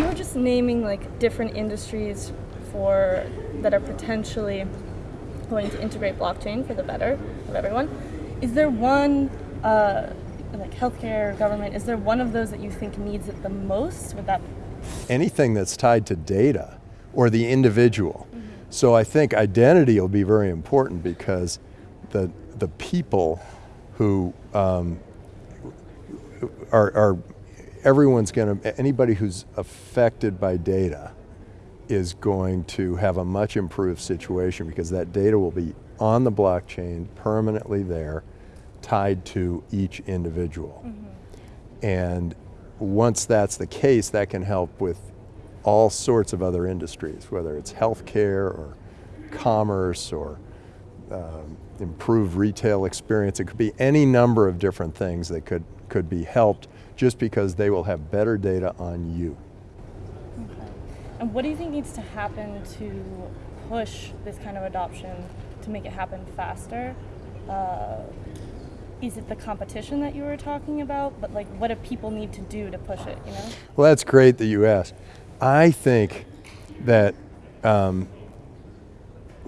you were just naming like different industries for that are potentially going to integrate blockchain for the better of everyone. Is there one, uh, like healthcare, government, is there one of those that you think needs it the most? Would that? Anything that's tied to data or the individual. Mm -hmm. So I think identity will be very important because the, the people who um, are, are, everyone's going to, anybody who's affected by data is going to have a much improved situation because that data will be on the blockchain, permanently there, tied to each individual. Mm -hmm. And once that's the case, that can help with all sorts of other industries, whether it's healthcare or commerce or um, improved retail experience. It could be any number of different things that could, could be helped just because they will have better data on you. Okay. And what do you think needs to happen to push this kind of adoption to make it happen faster? Uh, is it the competition that you were talking about? But like, what do people need to do to push it, you know? Well, that's great that you asked. I think that um,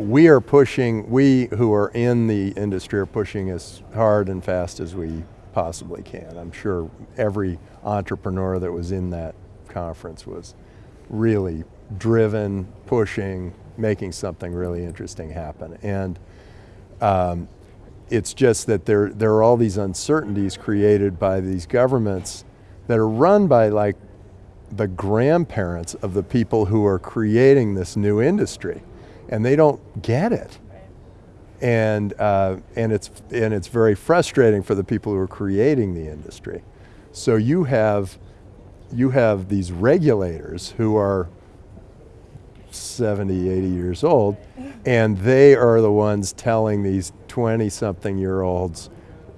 we are pushing, we who are in the industry are pushing as hard and fast as we possibly can. I'm sure every entrepreneur that was in that conference was really driven, pushing, making something really interesting happen. And um, it's just that there, there are all these uncertainties created by these governments that are run by like the grandparents of the people who are creating this new industry and they don't get it. And, uh, and, it's, and it's very frustrating for the people who are creating the industry. So you have you have these regulators who are 70, 80 years old, and they are the ones telling these 20 something year olds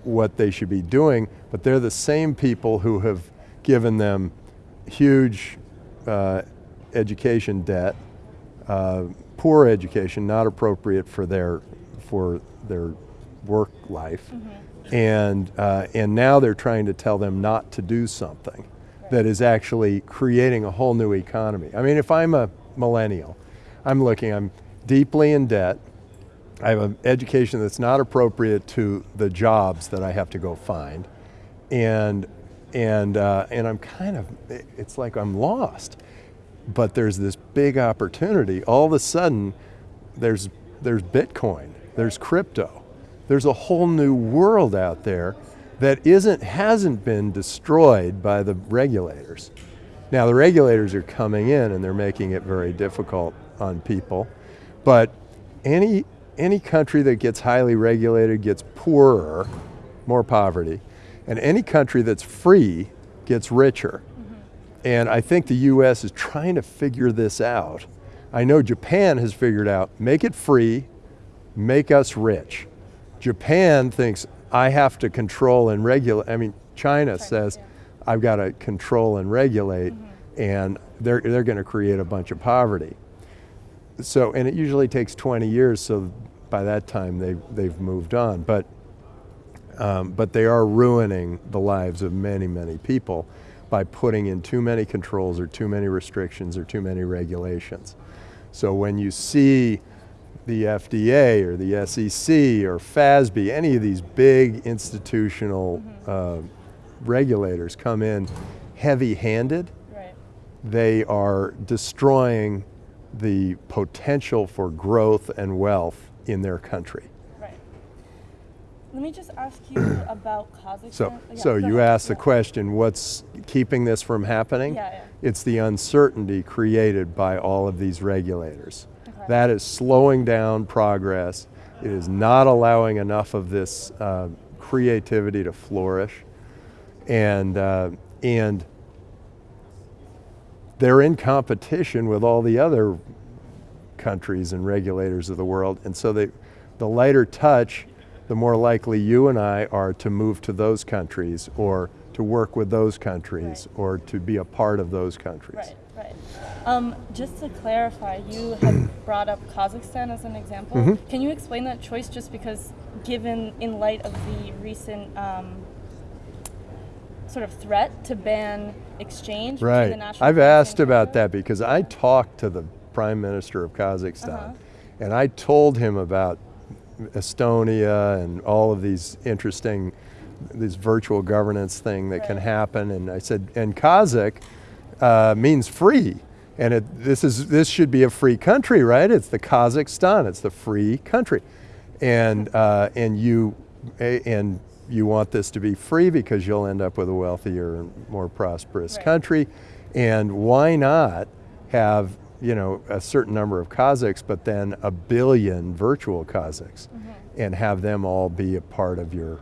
what they should be doing, but they're the same people who have given them huge uh, education debt, uh, poor education, not appropriate for their, for their work life, mm -hmm. and, uh, and now they're trying to tell them not to do something that is actually creating a whole new economy. I mean, if I'm a millennial, I'm looking, I'm deeply in debt, I have an education that's not appropriate to the jobs that I have to go find, and, and, uh, and I'm kind of, it's like I'm lost. But there's this big opportunity. All of a sudden, there's, there's Bitcoin, there's crypto, there's a whole new world out there that isn't, hasn't been destroyed by the regulators. Now the regulators are coming in and they're making it very difficult on people, but any, any country that gets highly regulated gets poorer, more poverty, and any country that's free gets richer. And I think the US is trying to figure this out. I know Japan has figured out, make it free, make us rich. Japan thinks, I have to control and regulate. I mean, China, China says, yeah. I've got to control and regulate, mm -hmm. and they're, they're going to create a bunch of poverty. So, and it usually takes 20 years, so by that time they, they've moved on. But, um, but they are ruining the lives of many, many people by putting in too many controls or too many restrictions or too many regulations. So when you see the FDA or the SEC or FASB, any of these big institutional mm -hmm. uh, regulators come in heavy-handed, right. they are destroying the potential for growth and wealth in their country. Let me just ask you about Kazakhstan. So, yeah, so you ahead. asked yeah. the question, what's keeping this from happening? Yeah, yeah. It's the uncertainty created by all of these regulators. That is slowing down progress. It is not allowing enough of this uh, creativity to flourish. And, uh, and they're in competition with all the other countries and regulators of the world. And so they, the lighter touch, the more likely you and I are to move to those countries or to work with those countries right. or to be a part of those countries. Right. Right. Um, just to clarify, you had brought up Kazakhstan as an example. Mm -hmm. Can you explain that choice just because given in light of the recent um, sort of threat to ban exchange Right. the national I've asked about that because I talked to the prime minister of Kazakhstan Uh-huh. and I told him about Estonia and all of these interesting, this virtual governance thing that can happen. And I said, and Kazakh uh, means free. And it, this, is, this should be a free country, right? It's the Kazakhstan, it's the free country. And, uh, and, you, and you want this to be free because you'll end up with a wealthier and more prosperous Right. country. And why not have you know a certain number of Kazakhs, but then a billion virtual Kazakhs, and have them all be a part of your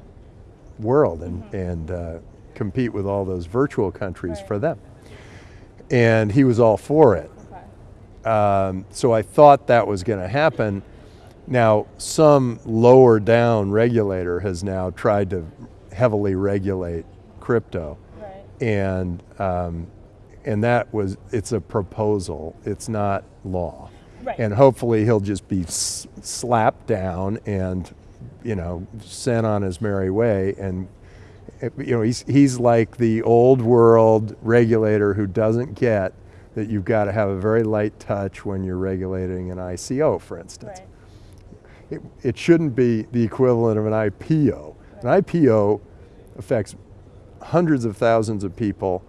world and and uh, compete with all those virtual countries Right. for them. And he was all for it. Okay. Um, so I thought that was going to happen. Now, some lower down regulator has now tried to heavily regulate crypto, Right. and um, and that was it's a proposal. It's not law, Right. and hopefully he'll just be s- slapped down and you know sent on his merry way. And eh, you know he's he's like the old world regulator who doesn't get that you've got to have a very light touch when you're regulating an ICO, for instance Right. it, it shouldn't be the equivalent of an IPO. An IPO affects hundreds of thousands of people.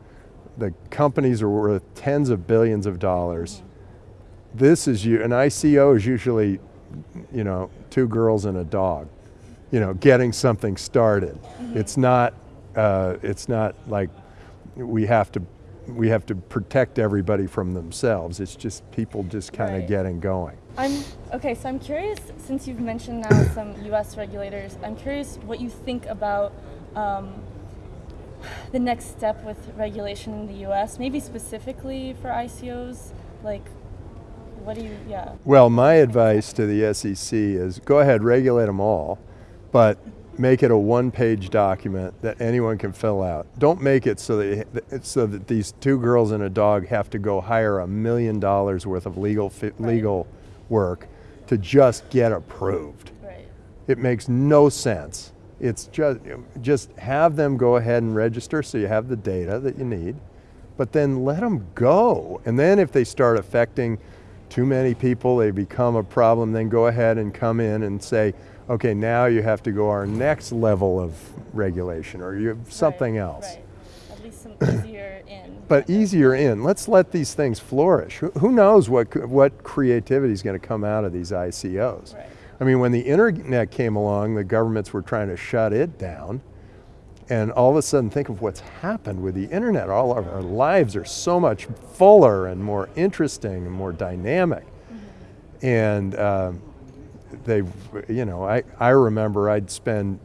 The companies are worth tens of billions of dollars. This is you. An ICO is usually, you know, two girls and a dog, you know, getting something started. It's not. Uh, it's not like we have to. We have to protect everybody from themselves. It's just people just kind of Right. getting going. I'm okay. So I'm curious, since you've mentioned now some U.S. regulators, I'm curious what you think about um, the next step with regulation in the U.S. Maybe specifically for ICOs. Like, what do you? Yeah. Well, my advice to the SEC is go ahead, regulate them all, but make it a one-page document that anyone can fill out. Don't make it so that so that these two girls and a dog have to go hire a million dollars worth of legal Right. legal work to just get approved. Right. It makes no sense. It's just just have them go ahead and register so you have the data that you need, but then let them go. And then if they start affecting too many people, they become a problem, then go ahead and come in and say, okay, now you have to go our next level of regulation or you have something Right, else. Right. At least some easier in. But easier in. Let's let these things flourish. Who, knows what what creativity is going to come out of these ICOs? Right. I mean, when the internet came along, the governments were trying to shut it down. And all of a sudden, think of what's happened with the internet. All of our lives are so much fuller and more interesting and more dynamic. And um, they, you know, I, I remember I'd spend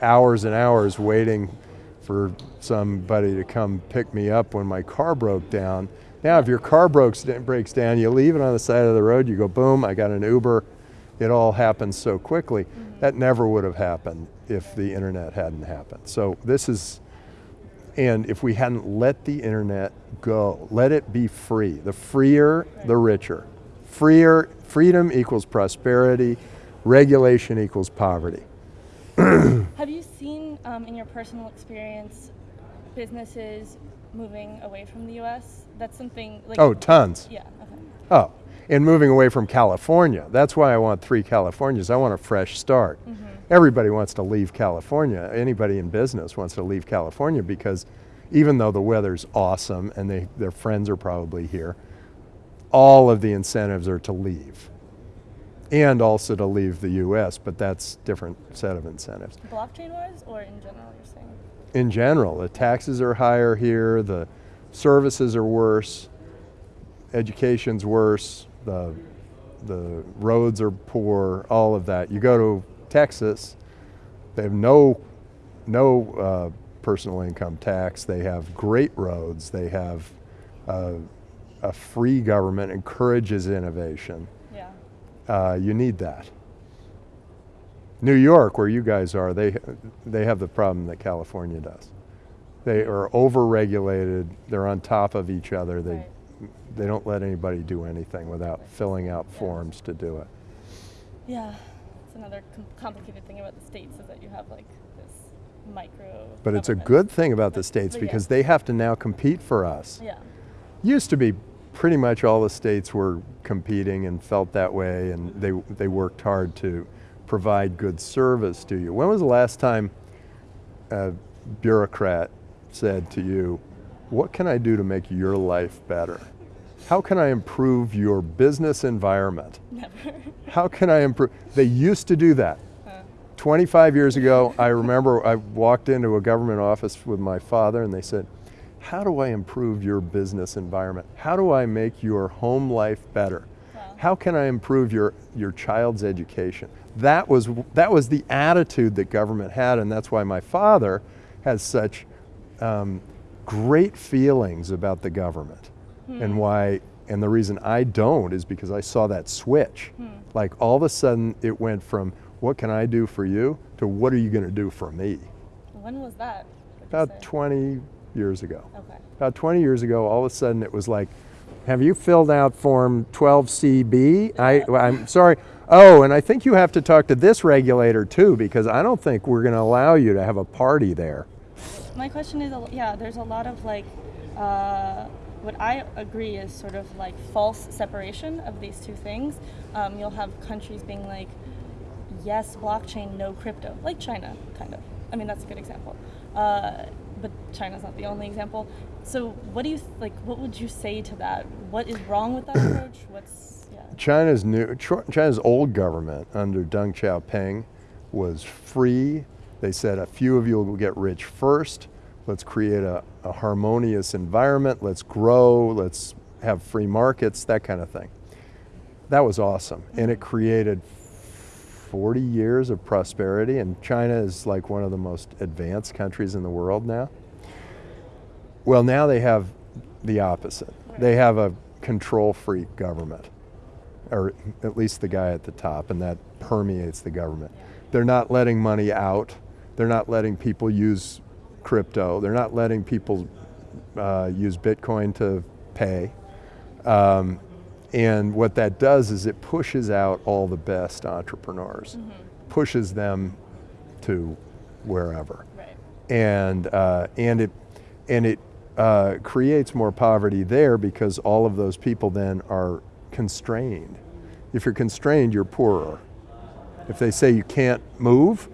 hours and hours waiting for somebody to come pick me up when my car broke down. Now, if your car breaks, breaks down, you leave it on the side of the road, you go, boom, I got an Uber. It all happens so quickly. That never would have happened if the internet hadn't happened. So, this is, and if we hadn't let the internet go, let it be free. The freer, the richer. Freer, freedom equals prosperity, regulation equals poverty. Have you seen, um, in your personal experience, businesses moving away from the U.S.? That's something like. Oh, tons. Yeah. Okay. Oh, and moving away from California. That's why I want three Californias. I want a fresh start. Mm-hmm. Everybody wants to leave California. Anybody in business wants to leave California because even though the weather's awesome and they, their friends are probably here, all of the incentives are to leave. And also to leave the US, but that's different set of incentives. Blockchain wise, or in general, you're saying? in general. The taxes are higher here, the services are worse, education's worse, the, the roads are poor, all of that. You go to Texas, they have no, no uh, personal income tax, they have great roads, they have uh, a free government, encourages innovation. Yeah. Uh, you need that. New York, where you guys are, they they have the problem that California does. They are overregulated. They're on top of each other. They Right. They don't let anybody do anything without filling out Yeah. forms to do it. Yeah. It's another com- complicated thing about the states is that you have like this micro. But it's a good thing about the states But yeah. because they have to now compete for us. Yeah. Used to be pretty much all the states were competing and felt that way, and mm-hmm. they, they worked hard to provide good service to you. When was the last time a bureaucrat said to you, What can I do to make your life better? How can I improve your business environment? Never. How can I improve? They used to do that. Uh, 25 years ago, I remember I walked into a government office with my father and they said, How do I improve your business environment? How do I make your home life better? Wow. How can I improve your, your child's education? That was, that was the attitude that government had, and that's why my father has such um, great feelings about the government. And why, and the reason I don't is because I saw that switch. Like all of a sudden, it went from what can I do for you to what are you going to do for me? when was that? About 20 years ago. Okay. About 20 years ago, all of a sudden it was like, have you filled out form 12CB? I, I'm sorry. Oh, and I think you have to talk to this regulator too, because I don't think we're going to allow you to have a party there. My question is, a- yeah, there's a lot of like, uh, what I agree is sort of like false separation of these two things. Um, you'll have countries being like, yes, blockchain, no crypto, like China, kind of. I mean, that's a good example. Uh, but China's not the only example. So, what do you like? What would you say to that? What is wrong with that approach? What's yeah? China's new, China's old government under Deng Xiaoping was free. They said a few of you will get rich first. Let's create a, a harmonious environment. Let's grow. Let's have free markets, that kind of thing. That was awesome. And it created 40 years of prosperity. And China is like one of the most advanced countries in the world now. Well, now they have the opposite. They have a control freak government, or at least the guy at the top, and that permeates the government. They're not letting money out. They're not letting people use crypto. They're not letting people uh, use Bitcoin to pay. Um, and what that does is it pushes out all the best entrepreneurs, pushes them to wherever Right. and uh, and it and it uh, creates more poverty there because all of those people then are constrained. If you're constrained, you're poorer. If they say you can't move,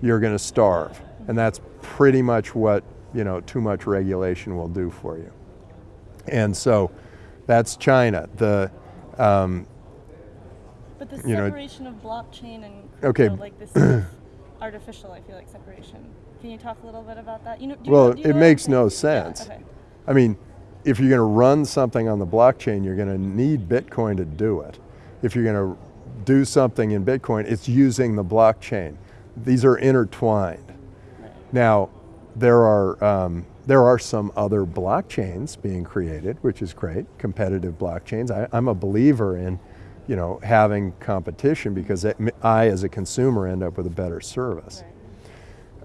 you're going to starve, and that's pretty much what you know too much regulation will do for you. And so, that's China. The um, But the You know- separation of blockchain and Okay. like this is artificial. I feel like separation. Can you talk a little bit about that? You know, you Well, know- you it makes no saying? Yeah, sense. okay. I mean, if you're going to run something on the blockchain, you're going to need Bitcoin to do it. If you're going to do something in Bitcoin, it's using the blockchain. These are intertwined. Now, there are um, there are some other blockchains being created, which is great, competitive blockchains. I, I'm a believer in, you know, having competition because it, I, as a consumer, end up with a better service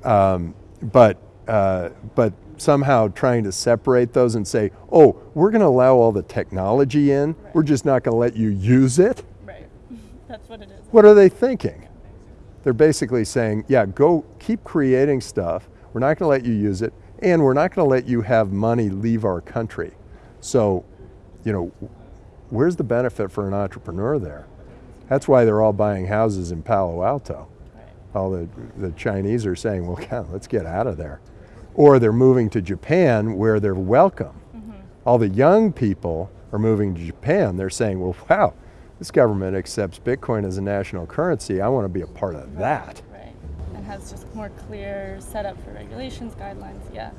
Right. um, but uh, but somehow trying to separate those and say, oh, we're going to allow all the technology in. We're just not going to let you use it. Right. That's what it is. What are they thinking? They're basically saying, yeah, go keep creating stuff. We're not going to let you use it, and we're not going to let you have money leave our country. So, you know, where's the benefit for an entrepreneur there? That's why they're all buying houses in Palo Alto all the, the Chinese are saying, well, God, let's get out of there. Or they're moving to Japan where they're welcome. Mm-hmm. All the young people are moving to Japan. They're saying, well, wow, this government accepts Bitcoin as a national currency. I want to be a part of that. Right. And has just more clear setup for regulations, guidelines. Yeah.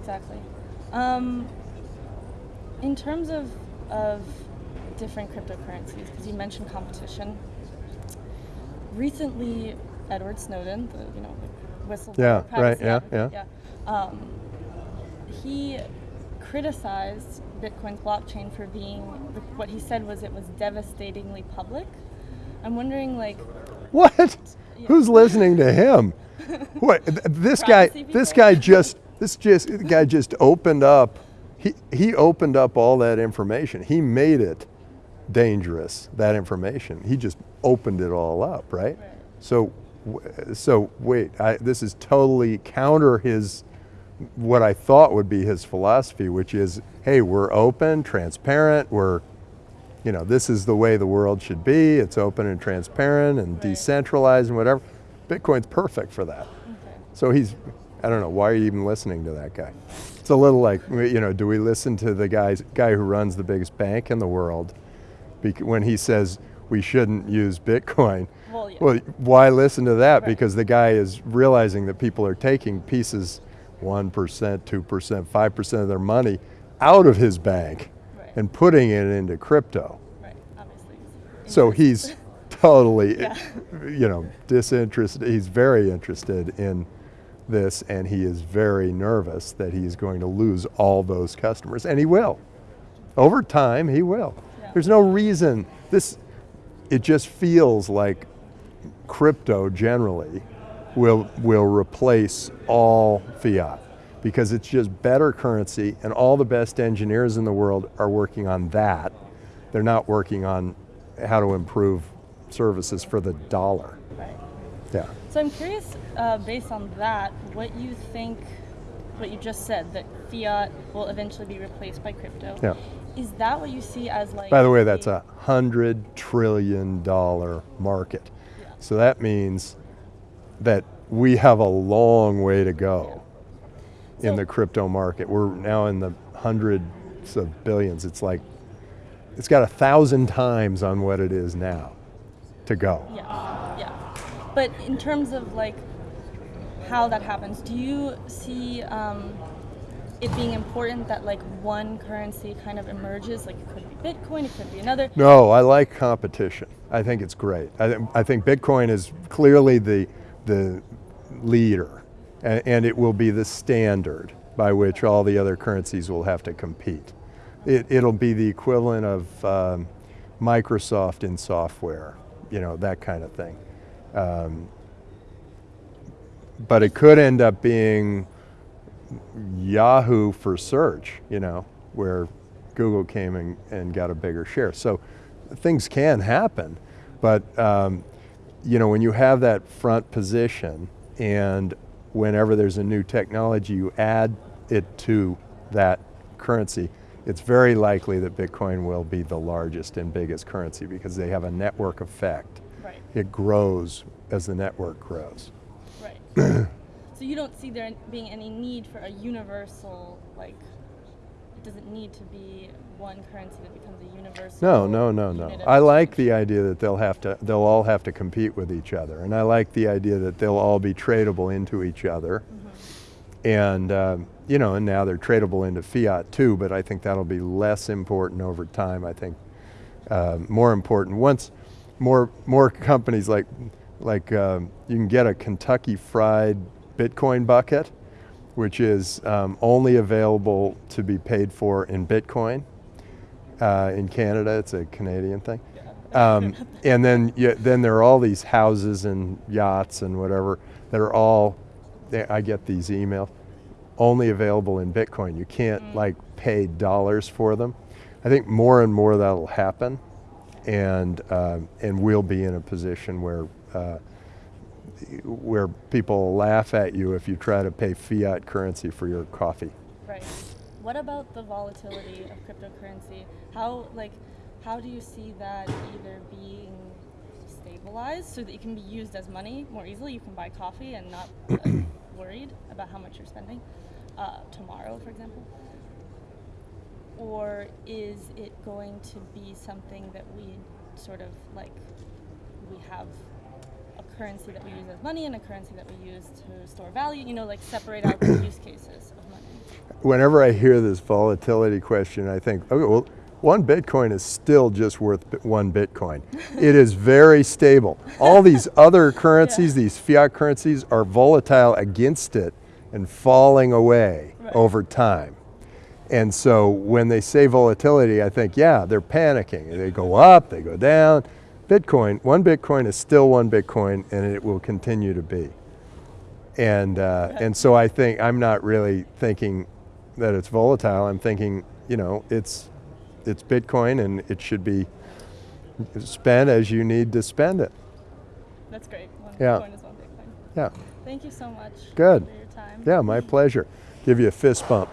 Exactly. Um, in terms of of different cryptocurrencies, because you mentioned competition. Recently, Edward Snowden, the you know the whistleblower, Yeah, right, yeah, yeah. yeah. Um, he criticized Bitcoin's blockchain for being what he said was it was devastatingly public. I'm wondering, like, What? Yeah. Who's listening to him? What? This guy, this guy just, this just The guy just opened up. He he opened up all that information. He made it dangerous. That information. He just opened it all up, right? Right. So so wait, I, this is totally counter his, what I thought would be his philosophy, which is, hey, we're open, transparent, we're, you know, this is the way the world should be. It's open and transparent and Right. decentralized and whatever. Bitcoin's perfect for that. Okay. So he's, I don't know, why are you even listening to that guy? It's a little like, you know, do we listen to the guys, guy who runs the biggest bank in the world when he says we shouldn't use Bitcoin? Well, yeah. Well, why listen to that? Right. Because the guy is realizing that people are taking pieces, 1%, 2%, 5% of their money out of his bank Right. and putting it into crypto. Right. Obviously. So he's totally, Yeah. you know, disinterested. He's very interested in this, and he is very nervous that he's going to lose all those customers, and he will. Over time, he will. Yeah. There's no reason. This, it just feels like crypto generally will will replace all fiat because it's just better currency, and all the best engineers in the world are working on that. They're not working on how to improve services for the dollar. Right. Yeah. So I'm curious, uh, based on that, what you think, what you just said, that fiat will eventually be replaced by crypto. Yeah. Is that what you see as like? By the way, that's a hundred trillion dollar market. Yeah. So that means that we have a long way to go in the crypto market. We're now in the hundreds of billions. It's like, it's got a thousand times on what it is now to go. Yeah, yeah. But in terms of like how that happens, do you see um, it being important that like one currency kind of emerges? Like it could be Bitcoin, it could be another. No, I like competition. I think it's great. I, th- I think Bitcoin is clearly the, the leader, and, and it will be the standard by which all the other currencies will have to compete. It, it'll be the equivalent of um, Microsoft in software, you know, that kind of thing. Um, but it could end up being Yahoo for search, you know, where Google came and, and got a bigger share. So things can happen, but um, you know, when you have that front position and whenever there's a new technology, you add it to that currency, it's very likely that Bitcoin will be the largest and biggest currency because they have a network effect. Right, It grows as the network grows. right. so you don't see there being any need for a universal like. It doesn't need to be one currency that becomes a universal. No, no, no, no. I like the idea that they'll have to, they'll all have to compete with each other, and I like the idea that they'll all be tradable into each other. And um, you know, and now they're tradable into fiat too, but I think that'll be less important over time. I think uh, more important once more more companies like like um, you can get a Kentucky Fried Bitcoin bucket, which is um, only available to be paid for in Bitcoin. Uh, in Canada, it's a Canadian thing. Um, and then, yeah, then there are all these houses and yachts and whatever that are all. they- I get these emails, only available in Bitcoin. You can't like pay dollars for them. I think more and more that'll happen, and um, and we'll be in a position where. Uh, where people laugh at you if you try to pay fiat currency for your coffee. Right. What about the volatility of cryptocurrency? How like how do you see that either being stabilized so that it can be used as money more easily? You can buy coffee and not uh, worried about how much you're spending uh, tomorrow, for example. Or is it going to be something that we sort of like we have currency that we use as money and a currency that we use to store value, you know, like separate out the use cases of money. Whenever I hear this volatility question, I think, okay, well, one Bitcoin is still just worth one Bitcoin. it is very stable. All these other currencies, these fiat currencies, are volatile against it and falling away Right. over time. And so when they say volatility, I think, yeah, they're panicking. They go up, they go down. Bitcoin, one Bitcoin is still one Bitcoin, and it will continue to be. And uh, and so I think I'm not really thinking that it's volatile. I'm thinking, you know, it's it's Bitcoin, and it should be spent as you need to spend it. That's great. One Yeah. Bitcoin is one Yeah. Thank you so much. Good. For your time. Yeah, my pleasure. Give you a fist bump.